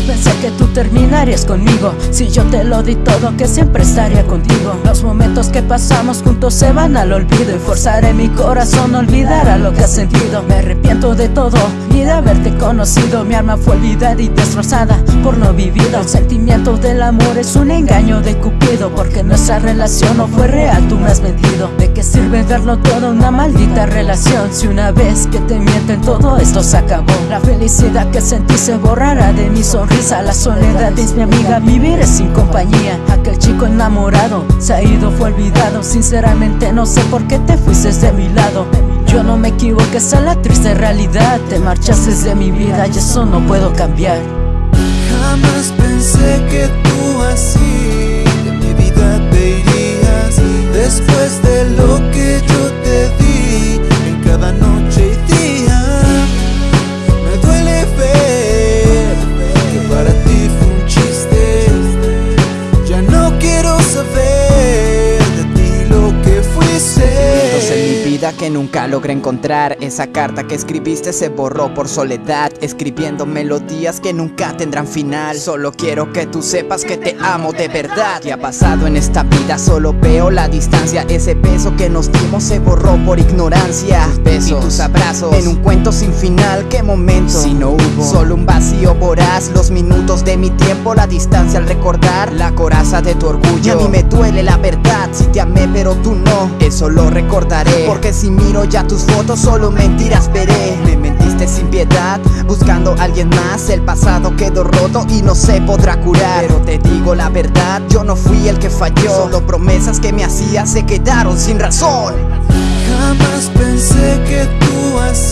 pensé que tú terminarías conmigo. Si yo te lo di todo que siempre estaría contigo. Los momentos que pasamos juntos se van al olvido. Y forzaré mi corazón a olvidar a lo que has sentido. Me arrepiento de todo y de haberte conocido. Mi alma fue olvidada y destrozada por lo vivido El sentimiento del amor es un engaño de Cupido Porque nuestra relación no fue real, tú me has mentido. ¿De qué sirve verlo todo una maldita relación? Si una vez que te mienten todo esto se acabó. La felicidad que sentí se borrará de mi La soledad es mi amiga, vivir sin compañía. Aquel chico enamorado se ha ido, fue olvidado. Sinceramente no sé por qué te fuiste de mi lado. Yo no me equivoqué, esa es la triste realidad. Te marchaste de mi vida y eso no puedo cambiar. Jamás pensé que tú así de mi vida te irías. Después de lo que que nunca logré encontrar. Esa carta que escribiste se borró por soledad Escribiendo melodías que nunca tendrán final. Solo quiero que tú sepas que te amo de verdad. ¿Qué ha pasado en esta vida? Solo veo la distancia. Ese beso que nos dimos se borró por ignorancia. Besos. Y tus abrazos En un cuento sin final, ¿qué momento? Si no hubo Solo un vacío voraz. Los minutos de mi tiempo, la distancia al recordar. La coraza de tu orgullo. Y a mí me duele la verdad. Si te amé pero tú no. Eso lo recordaré. Porque si miro ya tus fotos solo mentiras veré. Me mentiste sin piedad, buscando a alguien más. El pasado quedó roto y no se podrá curar. Pero te digo la verdad, yo no fui el que falló. Solo promesas que me hacías se quedaron sin razón. Jamás pensé que tú así